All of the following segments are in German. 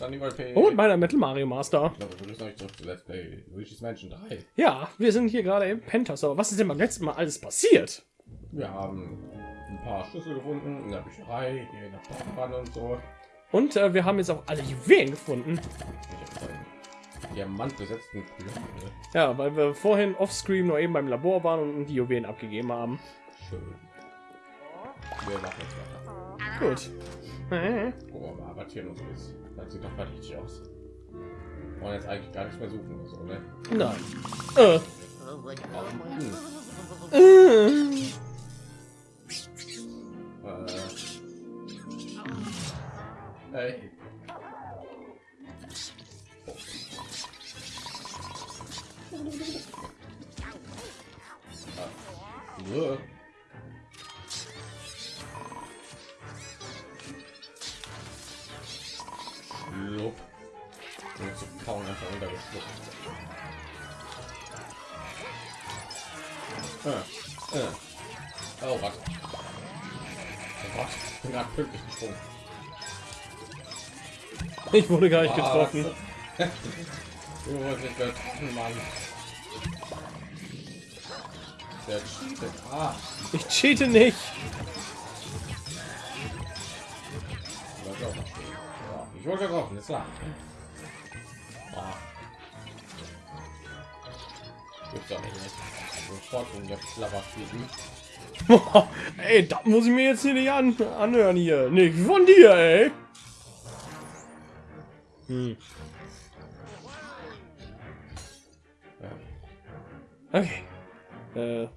ist Andi P. Und meiner Metal Mario Master. Ich glaube, wir müssen euch zurück zu Let's Play Luigi's Mansion 3. Ja, wir sind hier gerade im Penthouse. Aber was ist denn beim letzten Mal alles passiert? Wir haben ein paar Schlüssel gefunden in der Bücherei, hier in der Stadtbahn und so. Und äh, wir haben jetzt auch alle Juwelen gefunden. Diamantbesetzten Pyramide. Ja, weil wir vorhin offscreen nur eben beim Labor waren und die Juwelen abgegeben haben. Schön. Wir machen jetzt weiter. Gut. Äh, mal, was hier noch so ist. Das sieht doch verdächtig aus. Wir wollen jetzt eigentlich gar nichts mehr suchen oder so, ne? Nein. Äh. Hm. Äh. Äh. Ey. Ah. Und zu kauen einfach runtergeschluckt. Äh. Äh. Oh, was? Oh Gott, ich bin gerade pünktlich gesprungen. Ich wurde gar nicht getroffen. Du wurdest nicht getroffen, Mann. Der cheatet. Ah, Ich cheate nicht. ich wurde getroffen, ist klar. Ey, da muss ich mir jetzt hier nicht an anhören hier. Nicht von dir, ey. Hm. Okay. Äh,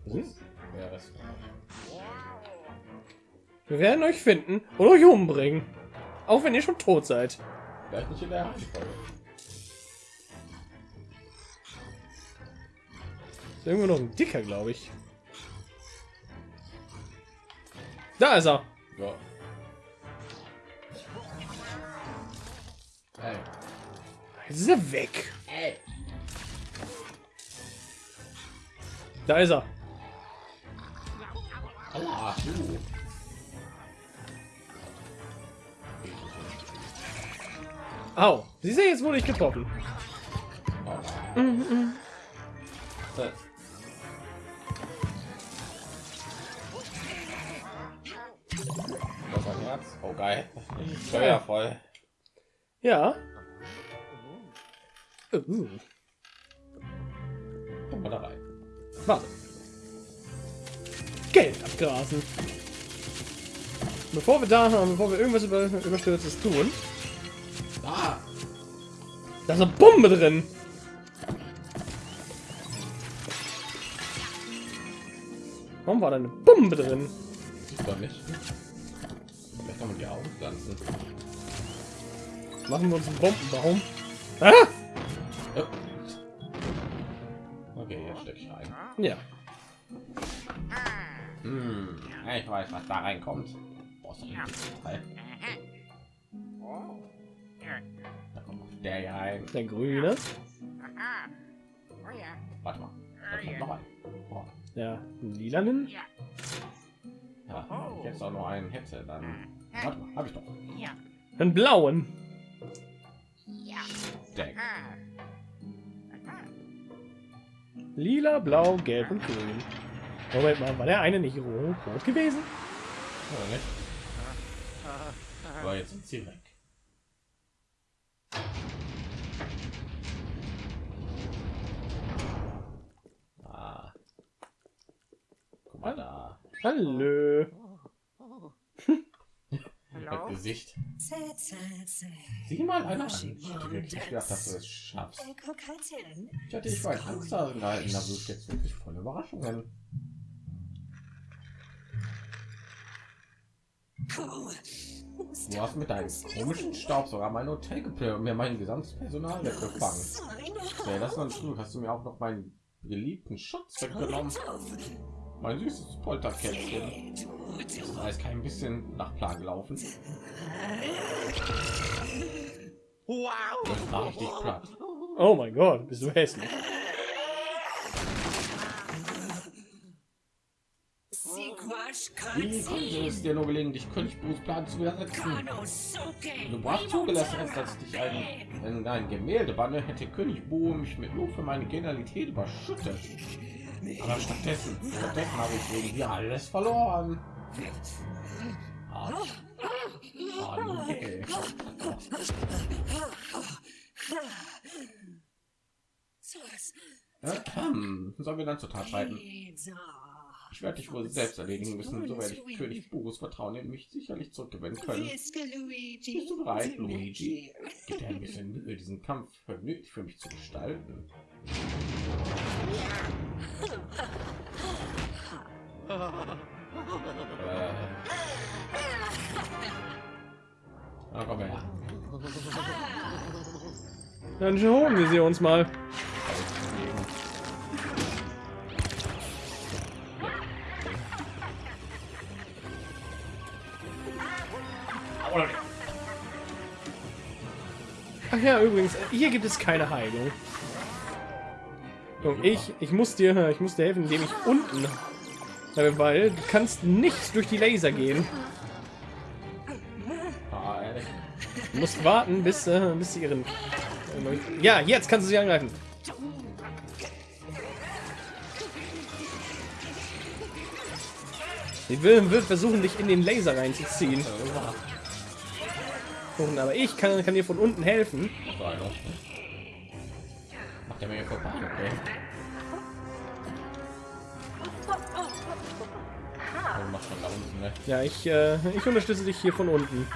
wir werden euch finden und euch umbringen. Auch wenn ihr schon tot seid. vielleicht nicht in der Reihenfolge. Ist irgendwo noch ein dicker, glaube ich. Da ist er. Ja. Ey. Jetzt ist er weg. Ey. Da ist er. Aua, du. Au. Siehst du, jetzt wurde ich getroffen. Aua. Äh. Das Oh geil. Steuervoll. Ja. Uh. Komm mal da rein. Warte. Geld abgrasen. Bevor wir da haben, bevor wir irgendwas über, überstürztes tun, Ah, da ist eine Bombe drin. Warum war da eine Bombe drin? sieht doch nicht. Augen pflanzen. Machen wir uns einen Bombenbaum. Ah! Ja. Okay, jetzt stecke ich rein. Ja. Hm, ich weiß, was da reinkommt. Da kommt noch der hier rein. Der grüne. Warte mal. Da kommt noch ein. Boah. Ja, lilanen. Ja, jetzt auch noch einen hätte, dann. Warte mal, hab ich doch. Einen blauen. Deck. Lila, blau, gelb und grün. Moment mal, war der eine nicht rot, rot gewesen? Oder nicht? Aber jetzt sind sie weg. Ah. Guck mal da. Hallo. Das Gesicht. Zäh, zäh, zäh. Sieh mal einer an. Ich hätte wirklich nicht gedacht, dass du es schaffst. Äh, halt. Ich hatte dich vor Angst darin gehalten, da wirst jetzt wirklich voll Überraschungen. Du hast mit deinem komischen Staub sogar mein Hotel geplant und mir mein gesamtes Personal weggefangen. Ja, das war schlimm. Hast du mir auch noch meinen geliebten Schutz weggenommen? Mein süßes Polterkätzchen. Das ist alles kein bisschen nach Plan gelaufen. Wow! Das war richtig platt. Oh mein Gott, bist du hässlich. Wie konnte es dir nur gelingen, dich König Bruce Plan zu widersetzen? Du brauchst zugelassen, dass ich dich ein, in ein Gemälde banne, hätte König Bo mich mit Lob für meine Genialität überschüttet. Aber stattdessen, stattdessen habe ich wegen dir alles verloren. Ah, ah, nee. Sollen wir dann zur Tat schreiten? Ich werde dich wohl selbst erledigen müssen, so werde ich König Boris Vertrauen in mich sicherlich zurückgewinnen können. Bist du bereit, Luigi? Gib dir ein bisschen Mühe, diesen Kampf vergnüglich für mich zu gestalten. Äh. Na, komm her. Dann holen wir sie uns mal. Ach ja, übrigens, hier gibt es keine Heilung. Und ich, ich muss dir, ich muss dir helfen, indem ich unten, äh, weil du kannst nicht durch die Laser gehen. Du musst warten, bis, äh, bis sie ihren. Ja, jetzt kannst du sie angreifen. Sie will, will versuchen, dich in den Laser reinzuziehen. Und, aber ich kann, kann dir von unten helfen. Macht er mir vorbei, okay. Unten, ne? Ja, ich, äh, ich unterstütze dich hier von unten.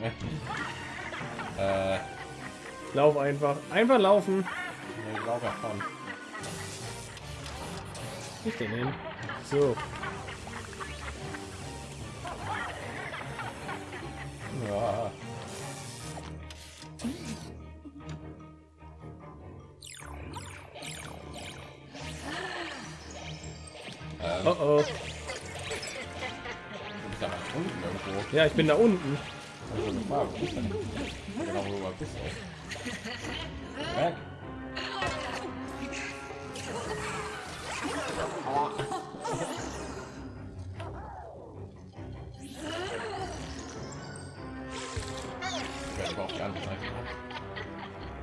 Ne? Äh, Lauf einfach. Einfach laufen. ich glaube davon. So. Ja. Ähm, Oh oh. ja ich bin da unten.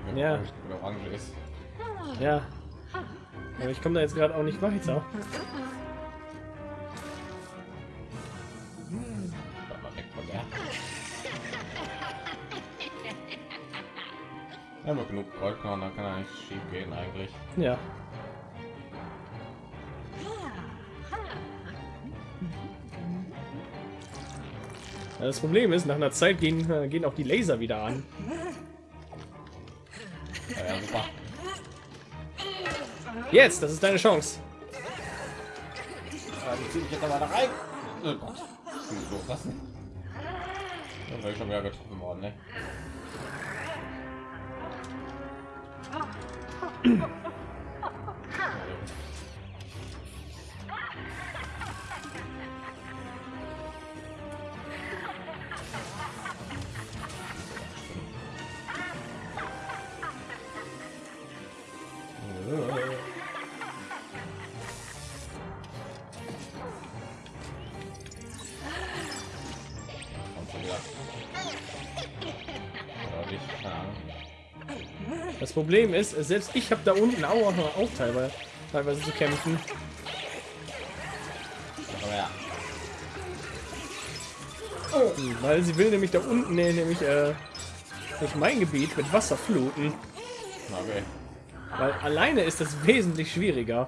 Wenn Ja. orange- wenn orange ist. Ja. Aber ich komme da jetzt gerade auch nicht weiter. Bleib mal weg von der. Wir haben noch genug Goldkorn, dann kann er nicht schief gehen eigentlich. Ja. Ja, Das Problem ist, nach einer Zeit gehen, äh, gehen auch die Laser wieder an. Jetzt, das ist deine Chance. Ja, zieh ich jetzt aber da rein. Oh Gott. Loslassen. Dann wäre ich schon wieder getroffen worden, ne? Das Problem ist, selbst ich habe da unten auch, auch teilweise, teilweise zu kämpfen. Aber ja. Hm, Weil sie will nämlich da unten äh, nämlich äh, durch mein Gebiet mit Wasser fluten. Okay. Weil alleine ist das wesentlich schwieriger.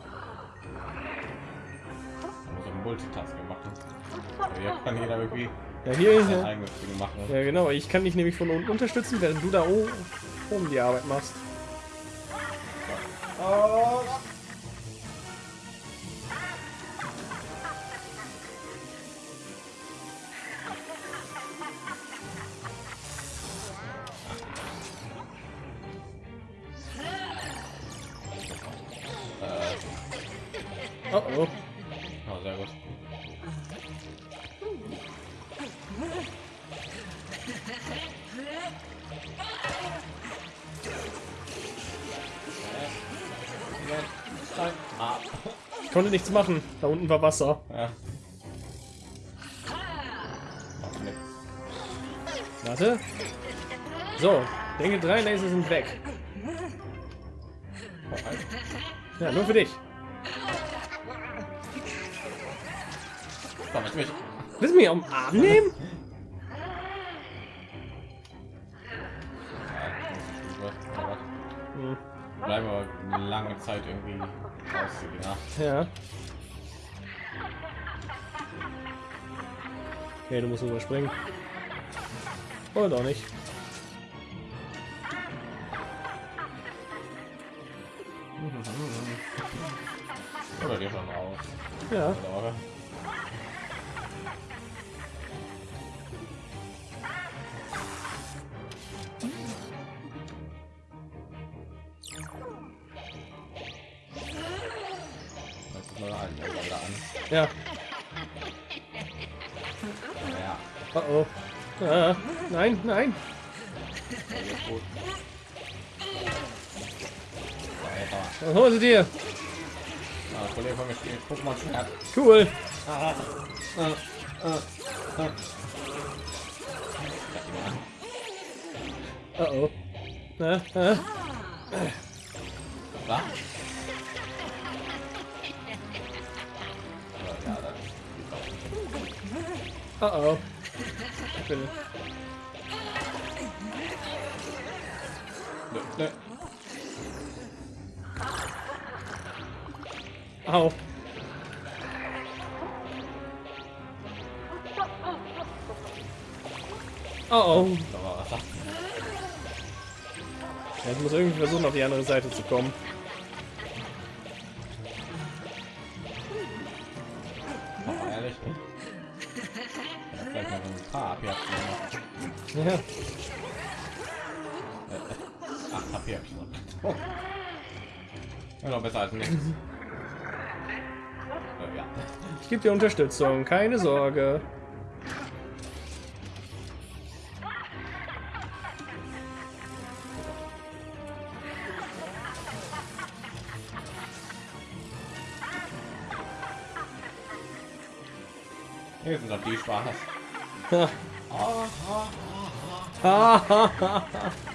Multitasking machen. Hier kann jeder irgendwie Ja, hier ist ja. machen. Ja, genau. Ich kann dich nämlich von unten unterstützen, während du da oben die Arbeit machst. Oh. Konnte nichts machen. Da unten war Wasser. Ja. Warte. So, denke drei Laser sind weg. Ja, nur für dich. Komm, ich mich. Willst du mich am Arm nehmen? Ja. Okay, du musst überspringen. Oder auch nicht. Oder dir schon raus. Ja. Oh oh. Ah, nein, nein. Was holst du dir? Cool. Ah, ah, an. Oh. Ah, ah. Was? Das Oh oh. Bitte. Nö, nö. Au. Oh oh. Wasser. Jetzt muss irgendwie versuchen, auf die andere Seite zu kommen. Besser als nichts. Äh, ja. Ich gebe dir Unterstützung, keine Sorge. Hier sind doch die Spaß.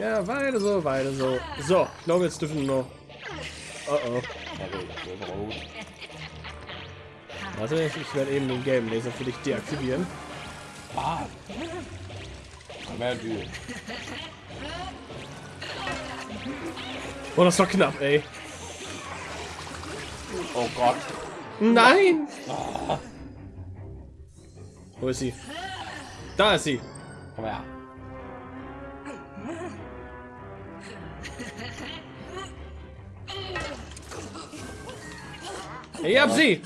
Ja, weiter so, weiter so. So, ich glaube, jetzt dürfen wir noch. Oh oh. Warte, ich, ich werde eben den gelben Laser für dich deaktivieren. Ah. Oh, das war knapp, ey. Oh Gott. Nein! Wo ist sie? Da ist sie. Komm her. Ich hab sie.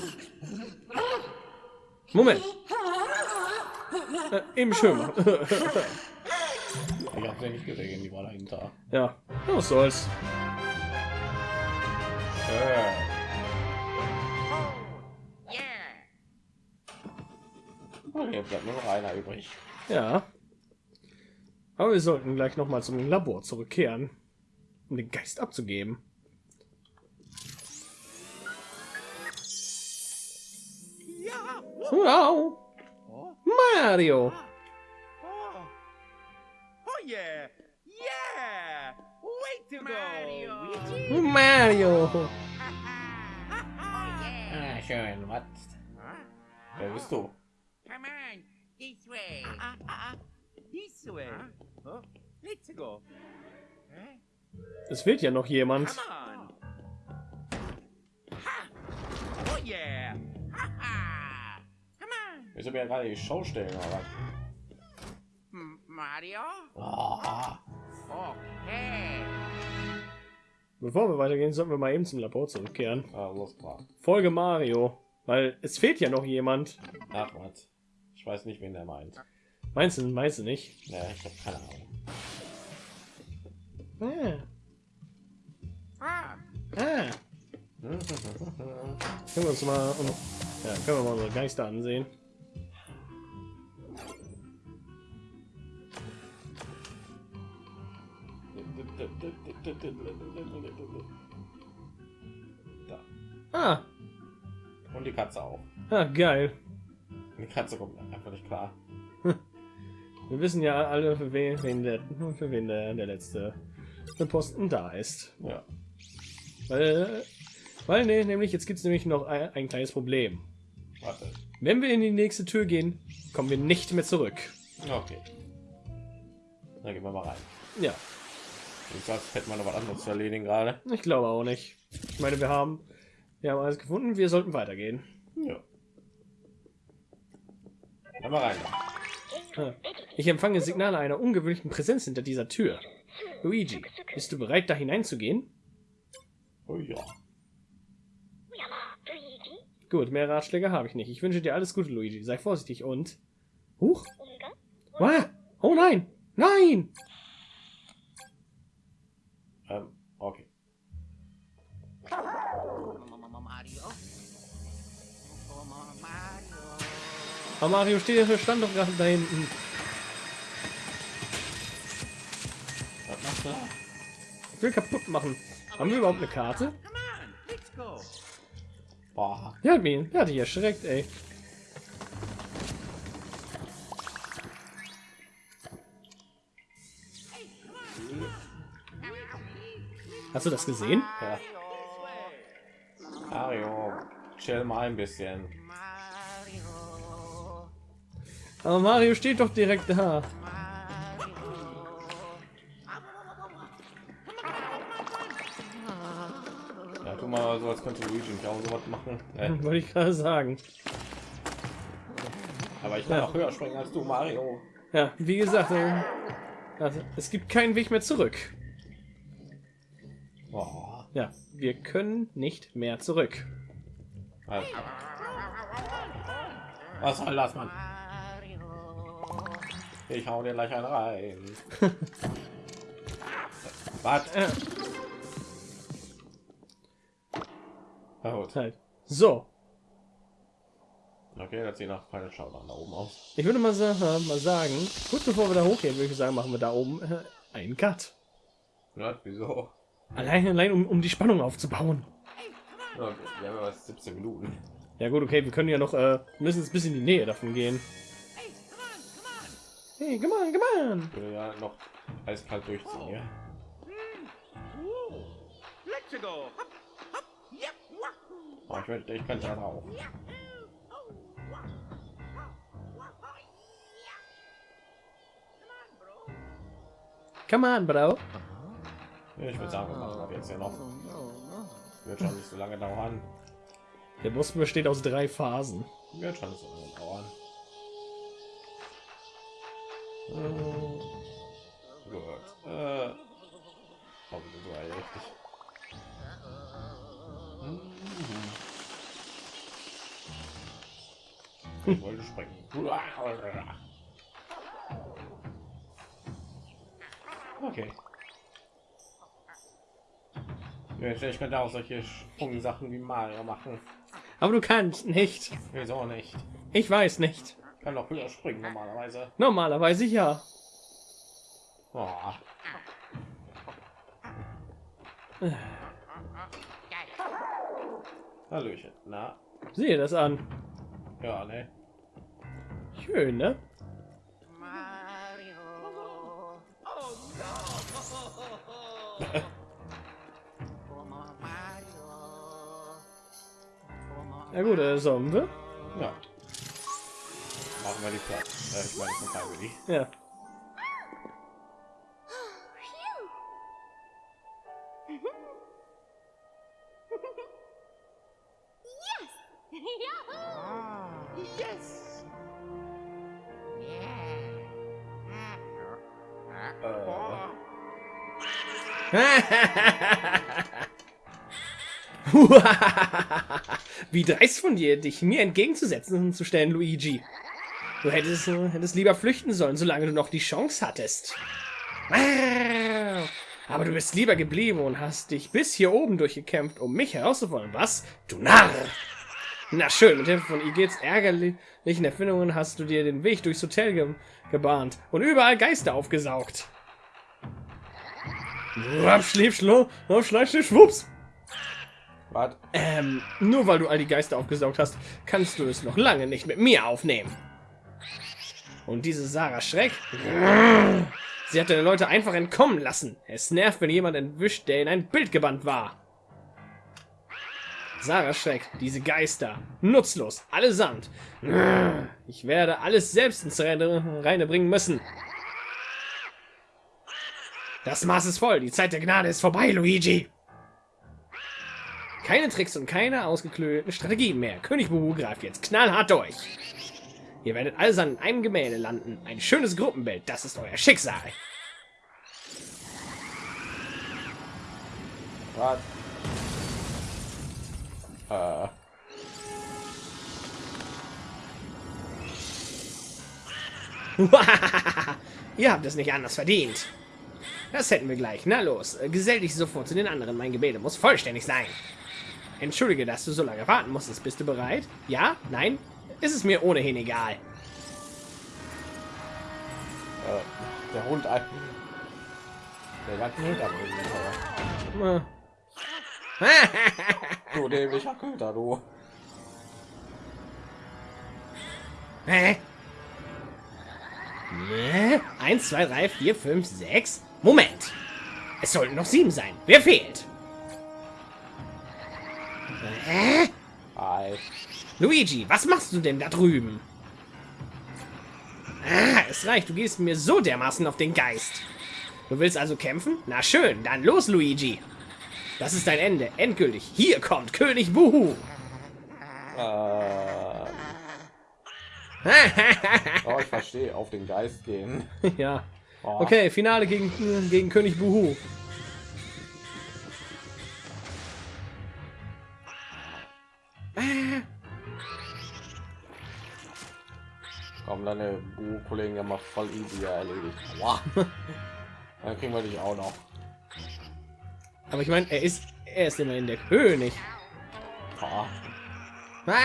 Moment. Äh, eben schön. Ich hab's ja nicht gesehen, die war dahinter. ja, was soll's. Äh. Oh, hier bleibt nur noch einer übrig. Ja. Aber wir sollten gleich noch mal zum Labor zurückkehren, um den Geist abzugeben. Wow! Oh. Mario! Oh. Oh yeah. Yeah. Way to go. Mario! Ah, schön. Was? Wer bist du? Come on, this way. Ah, ah, ah. This way. Oh. Let's go. Eh? Es fehlt ja noch jemand. Come on. Ha. Oh yeah. Ha ha. Come on, Willst du mir gerade die Show stellen, oder? M- Mario. Ah. Okay. Bevor wir weitergehen, sollten wir mal eben zum Labor zurückkehren. Ah. Folge Mario. Weil es fehlt ja noch jemand. Ach, was? Ich weiß nicht, wen der meint. Meinst du, meinst du nicht? Ne, ich habe keine Ahnung. Ah, Ah, ah. Können wir uns mal, ja, können wir mal unsere Geister ansehen. Da. Ah, Und die Katze auch. ah, geil. Die Katze kommt einfach nicht klar. Wir wissen ja alle, für wen, der, für wen der, der letzte Posten da ist. Ja. Weil, weil nee, nämlich jetzt gibt es nämlich noch ein, ein kleines Problem. Warte. Wenn wir in die nächste Tür gehen, kommen wir nicht mehr zurück. Okay. Dann gehen wir mal rein. Ja, Ich sag, hätte man noch was anderes zu erledigen gerade. ich glaube auch nicht. Ich meine, wir haben, wir haben alles gefunden. Wir sollten weitergehen. Ja. Dann mal rein. Ah. Ich empfange Signale einer ungewöhnlichen Präsenz hinter dieser Tür. Luigi, bist du bereit, da hineinzugehen? Oh ja. Gut, mehr Ratschläge habe ich nicht. Ich wünsche dir alles Gute, Luigi. Sei vorsichtig und... Huch! Oh nein! Nein! Aber Mario steht ja stand doch gerade da hinten. Was machst du da? Ich will kaputt machen. Haben wir überhaupt eine Karte? Boah. Ja, der hat dich erschreckt, ey. Hast du das gesehen? Ja. Mario, chill mal ein bisschen. Aber Mario steht doch direkt da. Ja, tu mal so, als könnte Luigi nicht auch sowas machen. Äh, Wollte ich gerade sagen. aber ich kann auch höher springen als du, Mario. Ja, wie gesagt, äh, also, es gibt keinen Weg mehr zurück. Boah. Ja, wir können nicht mehr zurück. Also. Was soll das, Mann? Ich hau dir gleich einen rein. Was? Na gut. halt. So, Okay, das sieht nach Final Showdown da oben aus. ich würde mal, äh, mal sagen, kurz bevor wir da hochgehen, würde ich sagen, machen wir da oben äh, einen Cut. Ja, wieso? Allein, allein um, um die Spannung aufzubauen. Ja, wir haben was 17 Minuten. Ja gut, okay, wir können ja noch, äh, müssen jetzt bis in die Nähe davon gehen. Hey, come on, come on. Ich würde ja noch eiskalt durchziehen, ja. Let's go. Oh, ich, möchte, ich könnte da drauf. Come on, Bro. Ja, ich würde sagen, wir machen das jetzt ja noch. Wird schon nicht so lange dauern. Der Boss besteht aus drei Phasen. Wird schon nicht so lange dauern. Gut. Äh, oh, so eigentlich richtig. Ich wollte springen. Okay. Ja, Ich könnte auch solche Sprungsachen wie Mario machen. Aber du kannst nicht. Wieso nicht? Ich weiß nicht. Kann doch höher springen normalerweise. Normalerweise ja. Oh. Hallöchen. Na, Sehe das an. ja, ne? Schön, ne? Mario. Oh no. Mario. Ja gut, äh, sollen wir? Ja. Die Platz. Äh, ich meine, von Freiwillig. Ja. Wie dreist von dir, dich mir entgegenzusetzen und zu stellen, Luigi. Du hättest, äh, hättest lieber flüchten sollen, solange du noch die Chance hattest. Aber du bist lieber geblieben und hast dich bis hier oben durchgekämpft, um mich herauszufordern. Was? Du Narr! Na schön, mit Hilfe von Igits ärgerlichen Erfindungen hast du dir den Weg durchs Hotel ge gebahnt und überall Geister aufgesaugt. Schläf, schlo, schleif, schwupps. Was? Ähm, nur weil du all die Geister aufgesaugt hast, kannst du es noch lange nicht mit mir aufnehmen. Und diese Sarah Schreck, sie hat deine Leute einfach entkommen lassen. Es nervt, wenn jemand entwischt, der in ein Bild gebannt war. Sarah Schreck, diese Geister, nutzlos, allesamt. Ich werde alles selbst ins Reine bringen müssen. Das Maß ist voll, die Zeit der Gnade ist vorbei, Luigi. Keine Tricks und keine ausgeklügelten Strategien mehr. König Buhu greift jetzt knallhart durch. Ihr werdet alles an einem Gemälde landen. Ein schönes Gruppenbild, das ist euer Schicksal. Was? Äh. Ihr habt es nicht anders verdient. Das hätten wir gleich. Na los, äh, gesell dich sofort zu den anderen. Mein Gebet muss vollständig sein. Entschuldige, dass du so lange warten musstest. Bist du bereit? Ja? Nein? Ist es mir ohnehin egal. Äh, der Hund ein. Der ganze Hintergrund. Du dämlicher Köter, du. Hä? Ne? Eins, zwei, drei, vier, fünf, sechs. Moment. Es sollten noch sieben sein. Wer fehlt? Hä? Hi. Luigi, was machst du denn da drüben? Ah, es reicht. Du gehst mir so dermaßen auf den Geist. Du willst also kämpfen? Na schön, dann los, Luigi. Das ist dein Ende. Endgültig. Hier kommt König Buhu. Äh, oh, ich verstehe. Auf den Geist gehen. ja. Oh. Okay, Finale gegen, gegen König Buhu. Komm, deine Bu-Kollegen ja mal voll easy erledigt. Aua. Dann kriegen wir dich auch noch. Aber ich meine, er ist er ist immerhin der König. Ah,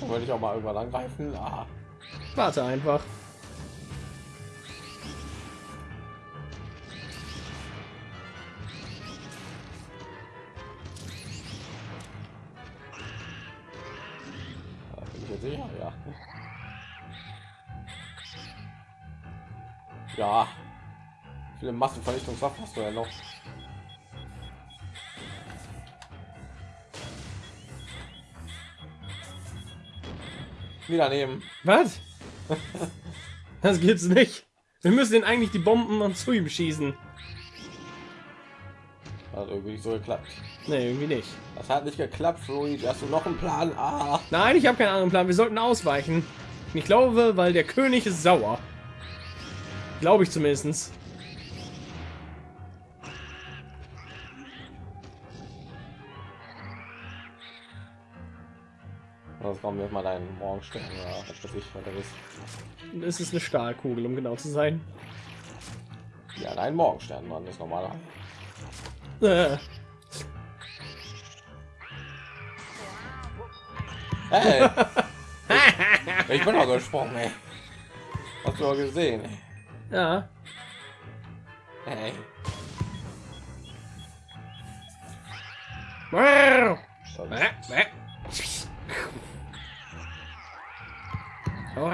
wollte ich auch mal irgendwann angreifen. Ah, Warte einfach. Wie viele Massenvernichtungswaffen hast du ja noch? Wieder nehmen. Was? Das gibt's nicht. Wir müssen den eigentlich die Bomben und zu ihm schießen. Hat irgendwie nicht so geklappt. Nee, irgendwie nicht. Das hat nicht geklappt, Luigi. Hast du noch einen Plan? Ah. Nein, ich habe keinen anderen Plan. Wir sollten ausweichen. Ich glaube, weil der König ist sauer. Glaube ich zumindest. Das kommen wir mal deinen Morgenstern oder was weiß ich, was das ist. Es ist eine Stahlkugel, um genau zu sein. Ja, dein Morgenstern, Mann, ist normaler. Äh, Hey! ich, ich bin doch gesprungen, ey. Hast du auch gesehen? ey. ja. Hey. Wow. Oh.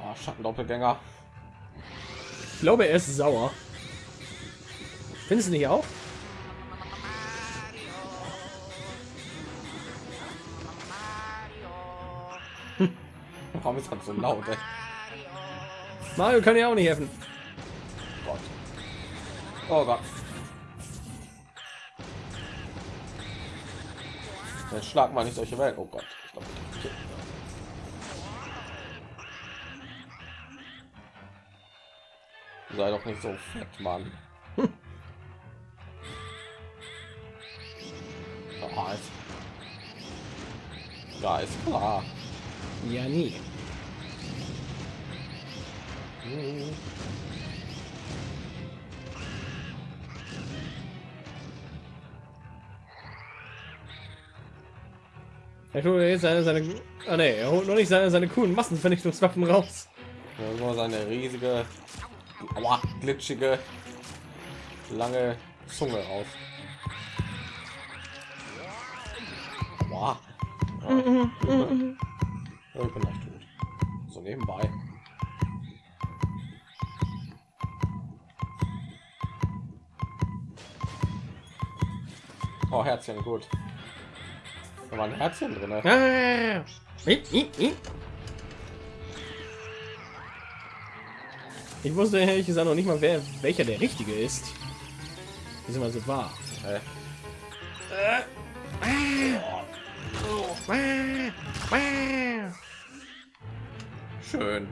Ah, Schattendoppelgänger. Ich glaube, er ist sauer. Findest du nicht auch? Warum ist das so laut? Ey? Mario kann ja auch nicht helfen. Gott. Oh Gott. Jetzt schlag mal nicht solche Welt. Oh Gott. Glaub, okay. Sei doch nicht so fett, Mann. Ja, ist klar. Ja, nie. Hm. Er holt jetzt seine, seine ah, nee, er holt noch nicht seine, seine coolen Massenvernichtungswaffen raus. Ja, nur seine riesige, aua, glitschige, lange Zunge raus. Bin- ja, ich bin echt tot. So nebenbei. Oh, Herzchen, gut. Da war ein Herzchen drin. Ah. Ich wusste ehrlich gesagt noch nicht mal, wer welcher der richtige ist. Das ist immer so wahr. Äh, schön.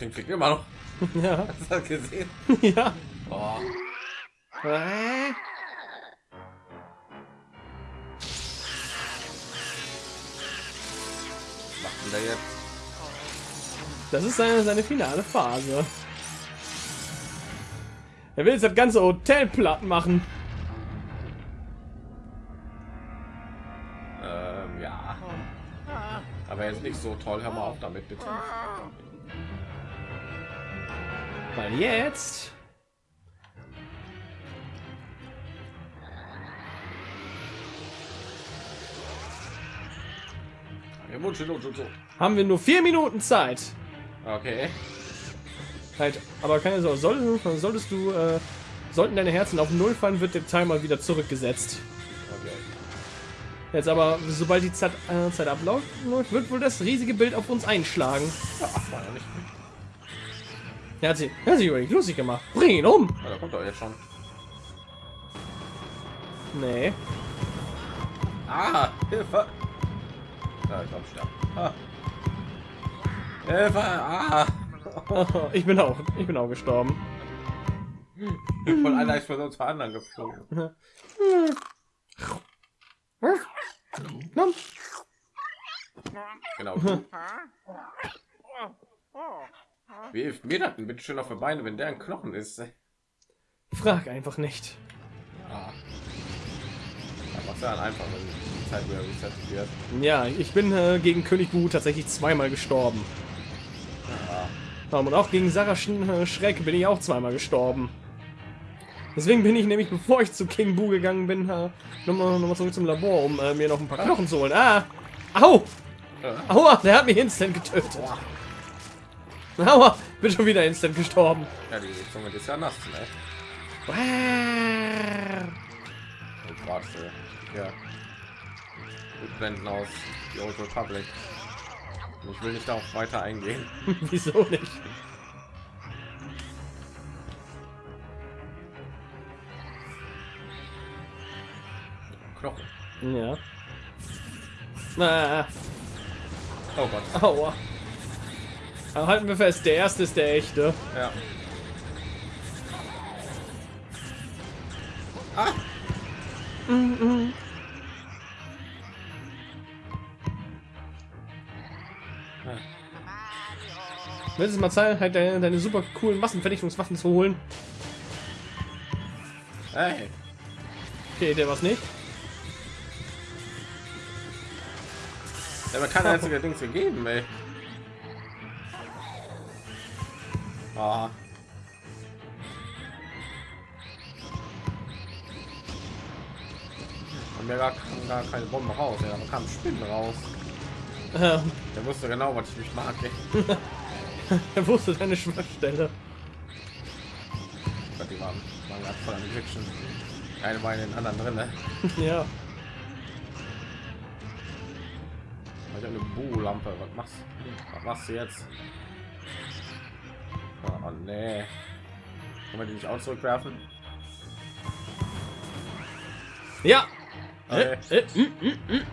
Den kriegt immer noch. Ja, Hast du das gesehen? ja. Oh. Der jetzt? Das ist seine, seine finale Phase. Er will jetzt das ganze Hotel platt machen. Jetzt nicht so toll. Hör mal auf damit, bitte. Weil jetzt haben wir nur vier Minuten Zeit. Okay. Halt, aber keine Sorge, soll, solltest du, äh, sollten deine Herzen auf Null fallen, wird der Timer wieder zurückgesetzt. Jetzt aber, sobald die Zeit, äh, Zeit abläuft, wird wohl das riesige Bild auf uns einschlagen. Ja, ach, war ja nicht. Er hat sich, er hat sich über dich lustig gemacht. Bring ihn um! Ja, da kommt er jetzt schon. Nee. Ah, Hilfe! Ja, ich glaube, sterben. Ah. Hilfe! Ah! ich bin auch, ich bin auch gestorben. Von einer ist von uns zwei anderen geflogen. Genau. Wie hilft mir das denn bitte schön auf die Beine, wenn der ein Knochen ist? Frag einfach nicht. Ja, ja dann einfach, wenn die Zeit wieder resettet wird. Ja, ich bin äh, gegen König Bu tatsächlich zweimal gestorben. Ja. Und auch gegen Sarah äh, Schreck bin ich auch zweimal gestorben. Deswegen bin ich nämlich, bevor ich zu King Bu gegangen bin, nochmal noch mal zurück zum Labor, um äh, mir noch ein paar Knochen zu holen. Ah! Au! Aua! Der hat mich instant getötet. Aua! Bin schon wieder instant gestorben. Ja, die Zunge ist ja nass, ne? Und gerade ja. Wir blenden aus die Old Republic. Ich will nicht darauf weiter eingehen. Wieso nicht? Ja. Ah, Oh Gott. aua. Aber halten wir fest, der erste ist der echte. Ja. Ah! Willst du mal Zeit, halt deine, deine super coolen Massenvernichtungswaffen zu holen? Hey. Okay, der was nicht. Der hat mir kein einziger Dings gegeben, ey. Ah. Und mir gar, gar keine Bombe raus, ja, da kam Spinnen raus. Ähm, Der wusste genau, was ich nicht mag. Ey. er wusste deine Schwachstelle. Die waren, waren gerade voll Glitschen. Eine war in den anderen drin, ne? ja. Habe eine Bu-Lampe. Was machst Was machst du jetzt? Oh, nee. Kann man die nicht auch zurückwerfen? Ja. Okay. Äh, äh, mm, mm, mm.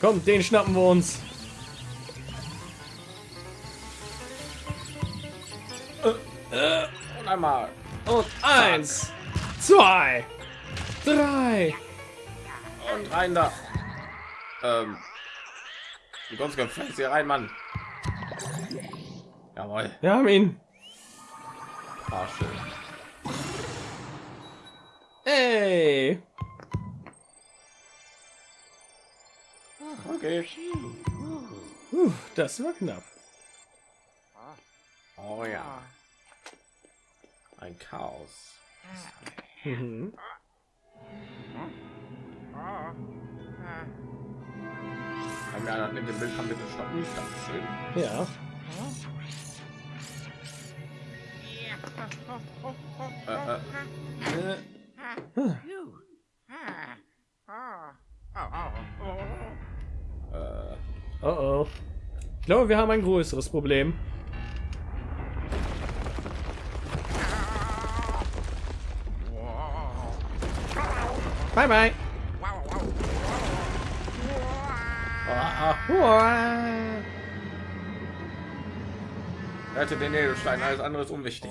Kommt, den schnappen wir uns. Und einmal. Und eins, zwei, drei. Und rein da. Ähm. Die ganz gefällt hier rein, Mann. Jawohl. Wir haben ihn. Ah, schön. Ey. Okay. Puh, das war knapp. Oh ja. Ein Chaos. Mhm. Kann mir einer mit dem Bild kann bitte stoppen? Dankeschön. Ja. Äh, äh, äh, Oh oh. Ich glaube, wir haben ein größeres Problem. Bye bye. ah, ah. Uah. Rette den Edelstein, alles andere ist unwichtig.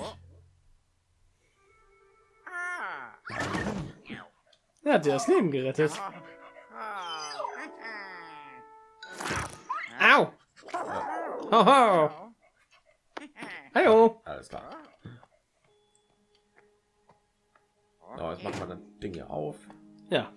Er hat dir das Leben gerettet. Au. Hoho. Hallo. Alles klar. So, jetzt machen wir das Ding hier auf. Ja.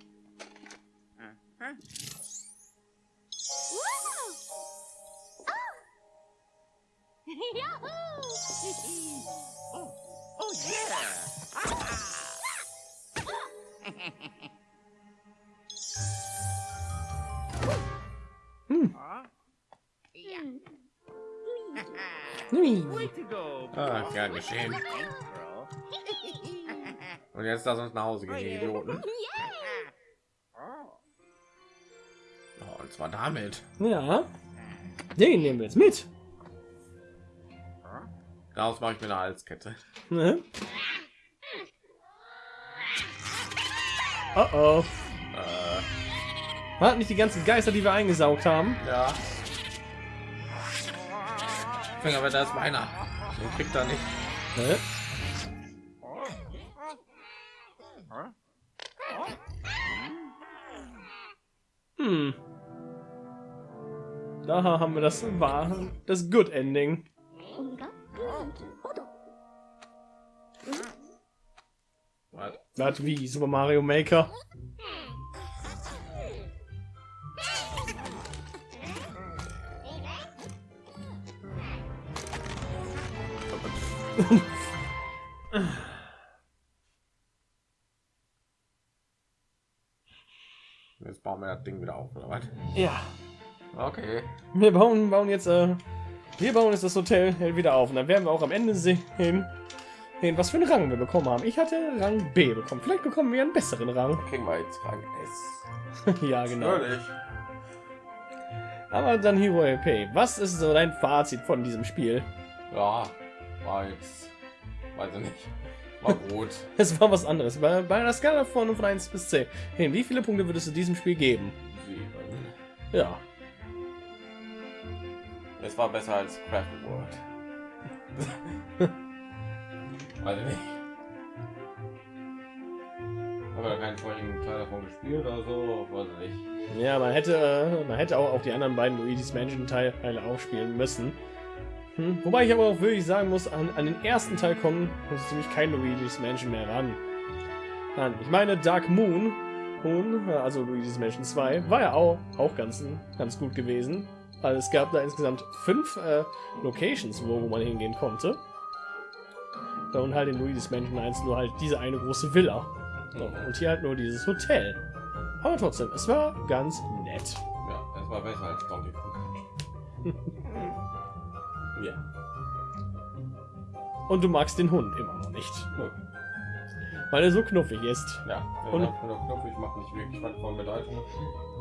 Geschehen. Und jetzt lass uns nach Hause gehen, ihr Idioten. Oh, und zwar damit. Ja. Den nehmen wir jetzt mit. Daraus mache ich mir eine Halskette. Ne? Oh oh. Äh, Hat nicht die ganzen Geister, die wir eingesaugt haben. ja. Finger, aber da ist meiner. Den kriegt er nicht. Hm. Da haben wir das war das Good Ending. Das wie Super Mario Maker. Jetzt bauen wir das Ding wieder auf, oder was? Ja. Okay. Wir bauen, bauen jetzt, äh, wir bauen jetzt das Hotel wieder auf und dann werden wir auch am Ende sehen, was für einen Rang wir bekommen haben. Ich hatte Rang B bekommen. Vielleicht bekommen wir einen besseren Rang. Kriegen wir jetzt Rang S. ja, genau. Natürlich. Aber dann Hero LP. Was ist so dein Fazit von diesem Spiel? Ja, war jetzt. Weiß ich nicht. War gut. Es war was anderes. Bei, bei einer Skala von, von 1 bis 10. Hey, wie viele Punkte würdest du diesem Spiel geben? Sieben. Ja. Es war besser als Crafted World. Weiß ich nicht. Aber keinen vorigen Teil davon gespielt oder so, weiß ich nicht. Ja, man hätte, äh, man hätte auch, auch die anderen beiden Luigi's Mansion Teile auch spielen müssen. Hm? Wobei ich aber auch wirklich sagen muss, an, an den ersten Teil kommen muss ziemlich kein Luigi's Mansion mehr ran. Nein, ich meine Dark Moon, Moon, also Luigi's Mansion 2, war ja auch, auch ganz, ganz gut gewesen. Weil es gab da insgesamt fünf äh, Locations, wo, wo man hingehen konnte. Und halt in Luigi's Mansion 1 nur halt diese eine große Villa. Und hier halt nur dieses Hotel. Aber trotzdem, es war ganz nett. Ja, es war besser als Donkey Kong. ja. Und du magst den Hund immer noch nicht. Nö. Weil er so knuffig ist. Ja, Und- Knopf, ich mache nicht wirklich was von Bedeutung.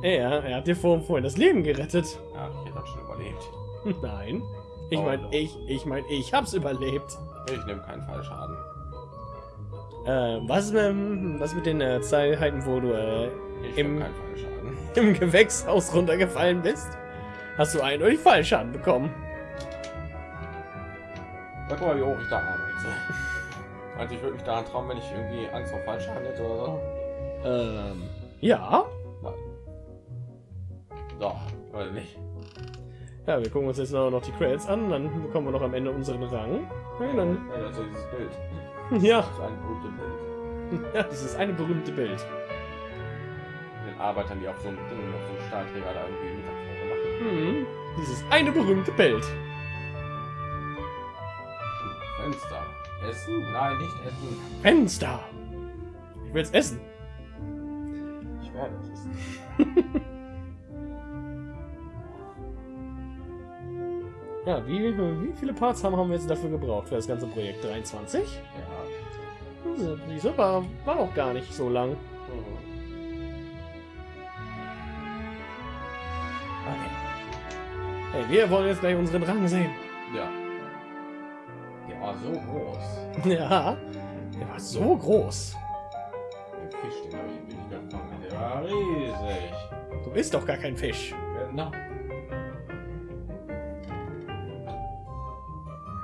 Er, er hat dir vor, vorhin das Leben gerettet. Ja, ich hätte das schon überlebt. Nein. Ich meine, ich, ich meine, ich hab's überlebt. Ich nehme keinen Fallschaden. Äh, was, mit, was mit den äh, Zeiten, wo du äh, Im- im Gewächshaus runtergefallen bist, hast du eindeutig Fallschaden bekommen. Ja, guck mal, wie hoch ich da arbeite. Also ich würde mich daran trauen, wenn ich irgendwie Angst vor Fallschaden hätte oder so. Ähm, ja. So, oder nicht. Ja, wir gucken uns jetzt noch die Credits an, dann bekommen wir noch am Ende unseren Rang. Ja, dann, Ja, das ist dieses Bild. ja, Das ist ein berühmtes Bild. ja, dieses eine berühmte Bild. Den Arbeitern, die auf so einem Ding, auf so einem Stahlträger da irgendwie Mittagspause machen. Mhm. Dieses eine berühmte Bild. Fenster. Essen? Nein, nicht essen. Fenster. Ich will jetzt essen. Ich werde es essen. Ja, wie, wie viele Parts haben, haben wir jetzt dafür gebraucht für das ganze Projekt? 23? Ja. Hm, Diese war, war auch gar nicht so lang. Mhm. Okay. Hey, wir wollen jetzt gleich unseren Rang sehen. Ja. War so groß. Ja, der war so groß. Den Fisch, den habe ich nicht gefangen. Der war riesig. Du bist doch gar kein Fisch. Genau.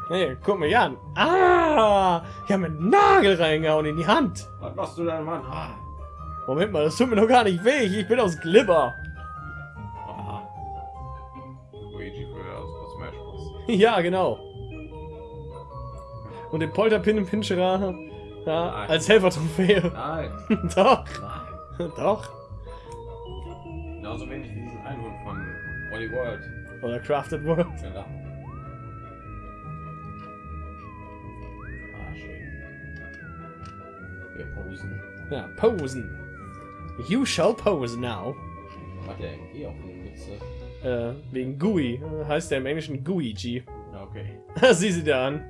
Hey, guck mir an. Ah, ich habe einen Nagel reingehauen in die Hand. Was machst du denn, Mann? Ah. Moment mal, das tut mir doch gar nicht weh. Ich bin aus Glibber. Aha. Luigi das Smash Bros. Ja, genau. Und den Polterpin im Pincherer ja, als Helfertrophäe. Nein. doch, Nein. doch. Genauso wenig wie diesen Einhund von Wally World. Oder Crafted World. Genau. Ah, schön. Wir posen. Ja, posen. You shall pose now. Hat der MG auf den Mütze? Äh, wegen GUI. Heißt der im Englischen GUI-G. Okay. Sieh sie da an.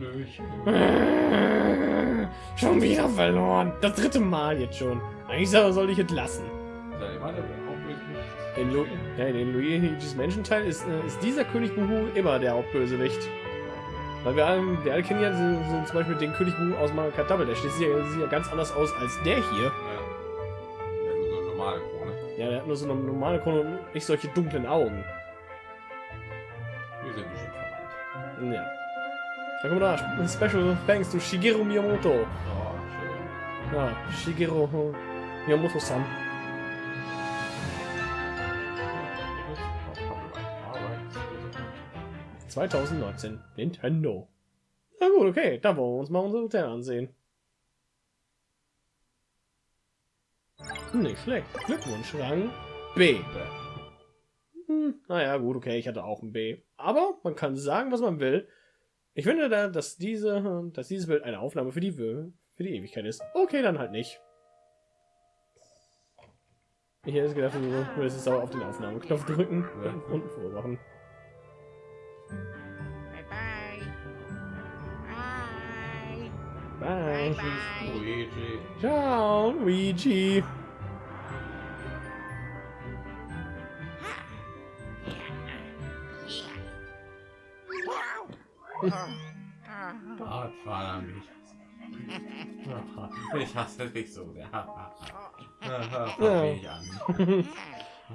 Hallöchen. Schon wieder verloren. Das dritte Mal jetzt schon. Eigentlich soll ich entlassen. In, Lu ja, in den Luigi's Mansion Teil ist, äh, ist dieser König Buhu immer der Hauptbösewicht. Weil wir alle, wir alle kennen ja so, so zum Beispiel den König Buhu aus Mario Kart Double. Der sieht ja, sieht ja ganz anders aus als der hier. Ja. Der hat nur so eine normale Krone. Ja, der hat nur so eine normale Krone und nicht solche dunklen Augen. Wir sind bestimmt verwandt. Ja. Da kommt da. Special thanks to Shigeru Miyamoto. Oh. Ja, Shigeru Miyamoto-san. Arbeit. 2019. Nintendo. Na gut, okay. Dann wollen wir uns mal unser Hotel ansehen. Nicht schlecht. Glückwunsch, Rang B. Hm, naja, gut, okay, ich hatte auch ein B. Aber man kann sagen, was man will. Ich finde, da, dass, diese, dass dieses Bild eine Aufnahme für die, für die Ewigkeit ist. Okay, dann halt nicht. Ich hätte gedacht, du würdest jetzt aber auf den Aufnahmeknopf drücken Ja. und unten vormachen. Bye bye. Bye. Bye. Bye. Luigi. Ciao, Luigi. Ich hasse dich so sehr. Fang mich an.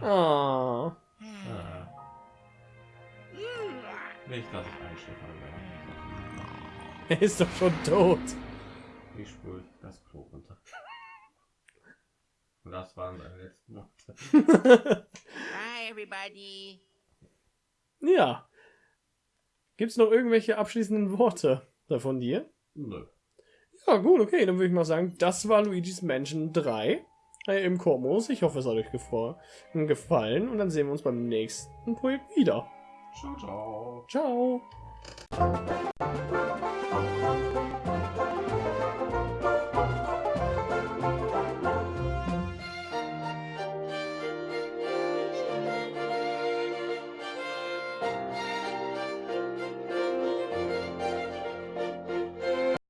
Oh. Nicht, dass ich einschläfer werde. Er ist doch schon tot. Ich spüre das Klo runter. Und das waren seine letzten Worte. Bye, everybody. Ja. Gibt's noch irgendwelche abschließenden Worte von dir? Nö. Ja, gut, okay, dann würde ich mal sagen, das war Luigi's Mansion 3 äh, im Korbmodus. Ich hoffe, es hat euch gefallen und dann sehen wir uns beim nächsten Projekt wieder. Ciao, ciao. Ciao.